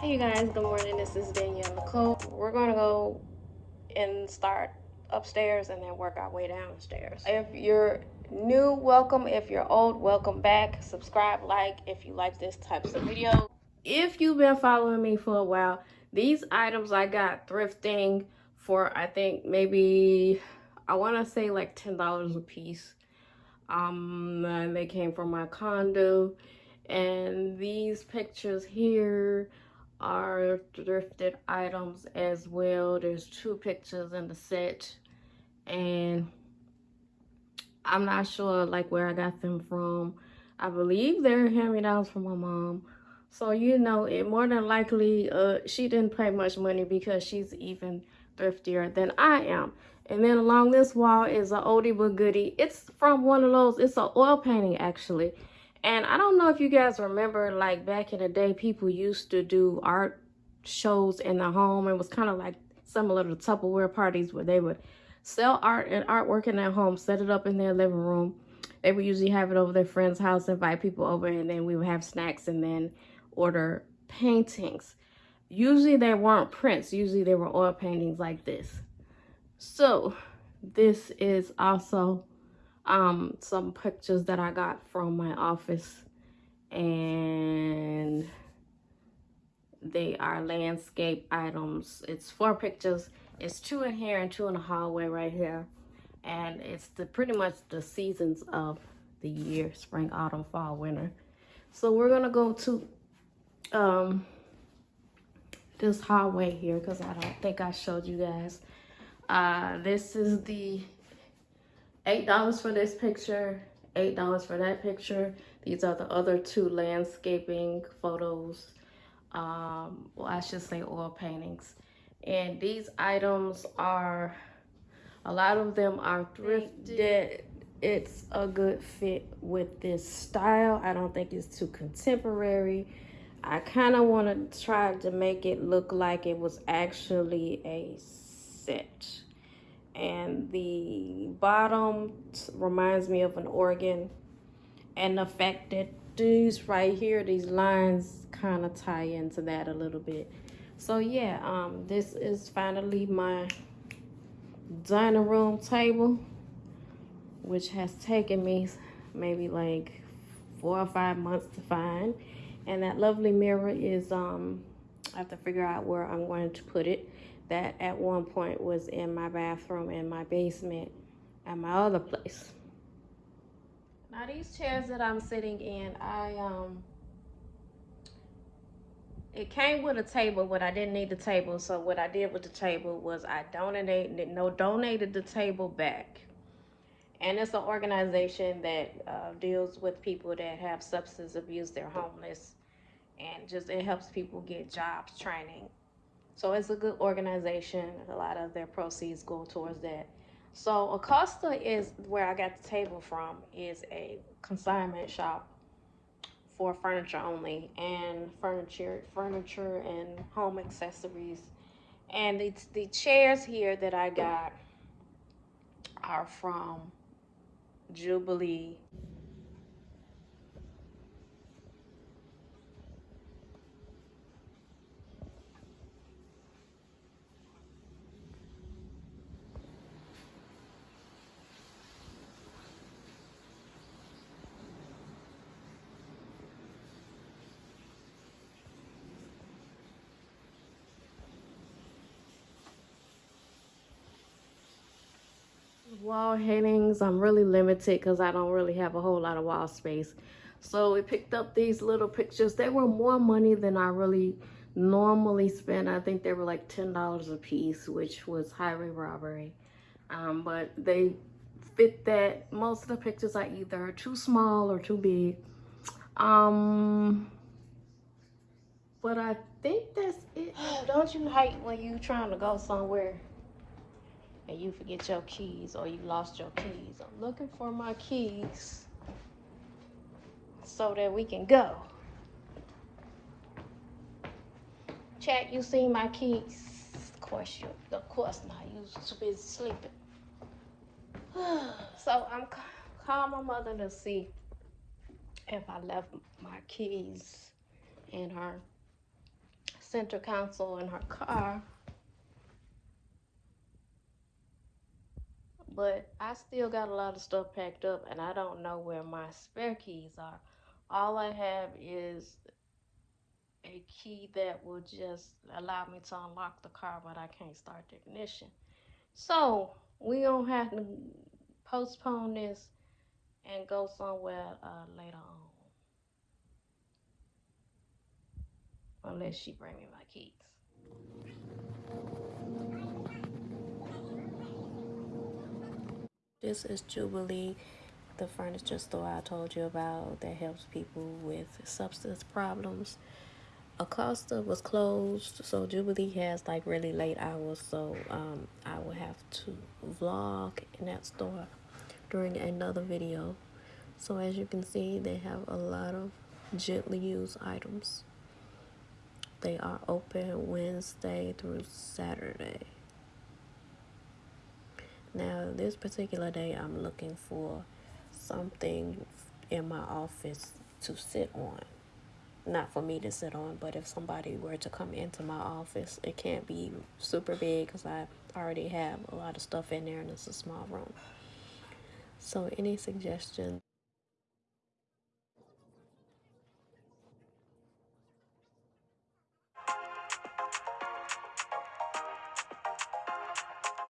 Hey you guys, good morning. This is Danielle Nicole. We're gonna go and start upstairs and then work our way downstairs. If you're new, welcome. If you're old, welcome back. Subscribe, like if you like this types of video. If you've been following me for a while, these items I got thrifting for I think maybe I want to say like ten dollars a piece. Um, they came from my condo, and these pictures here are thrifted items as well. There's two pictures in the set, and I'm not sure like where I got them from. I believe they're hand-me-downs from my mom. So, you know, it more than likely, uh, she didn't pay much money because she's even thriftier than I am. And then along this wall is an oldie but goodie. It's from one of those, it's an oil painting actually. And I don't know if you guys remember, like back in the day, people used to do art shows in the home. It was kind of like similar to Tupperware parties where they would sell art and artwork in their home, set it up in their living room. They would usually have it over their friend's house, invite people over, and then we would have snacks and then order paintings. Usually they weren't prints. Usually they were oil paintings like this. So this is also um, some pictures that I got from my office. And they are landscape items. It's four pictures. It's two in here and two in the hallway right here. And it's the pretty much the seasons of the year, spring, autumn, fall, winter. So we're gonna go to um, this hallway here because I don't think I showed you guys. Uh, this is the $8 for this picture, $8 for that picture. These are the other two landscaping photos. Um, well, I should say oil paintings. And these items are, a lot of them are thrifted. It's a good fit with this style. I don't think it's too contemporary. I kind of want to try to make it look like it was actually a set. And the bottom reminds me of an organ. And the fact that these right here, these lines kind of tie into that a little bit. So yeah, um, this is finally my dining room table, which has taken me maybe like four or five months to find. And that lovely mirror is, um, I have to figure out where I'm going to put it. That at one point was in my bathroom in my basement at my other place. Now these chairs that I'm sitting in, I, um, it came with a table, but I didn't need the table. So what I did with the table was I donated, no, donated the table back and it's an organization that uh, deals with people that have substance abuse they're homeless and just it helps people get jobs training so it's a good organization a lot of their proceeds go towards that so acosta is where i got the table from is a consignment shop for furniture only and furniture furniture and home accessories and the, the chairs here that i got are from Jubilee. Wall hangings i'm really limited because i don't really have a whole lot of wall space. So we picked up these little pictures. They were more money than i really normally spend. I think they were like ten dollars a piece which was highway robbery. Um, but they fit that. Most of the pictures are either too small or too big. Um but i think that's it. Don't you hate when you trying to go somewhere and you forget your keys or you lost your keys. I'm looking for my keys so that we can go. Chat, you see my keys? Of course, you, of course not. You too busy sleeping. so I'm calling my mother to see if I left my keys in her center console in her car. But I still got a lot of stuff packed up and I don't know where my spare keys are. All I have is a key that will just allow me to unlock the car, but I can't start the ignition. So we gonna have to postpone this and go somewhere uh, later on. Unless she bring me my keys. This is Jubilee, the furniture store I told you about that helps people with substance problems. Acosta was closed, so Jubilee has like really late hours, so um, I will have to vlog in that store during another video. So as you can see, they have a lot of gently used items. They are open Wednesday through Saturday. Now, this particular day, I'm looking for something in my office to sit on. Not for me to sit on, but if somebody were to come into my office, it can't be super big because I already have a lot of stuff in there and it's a small room. So, any suggestions?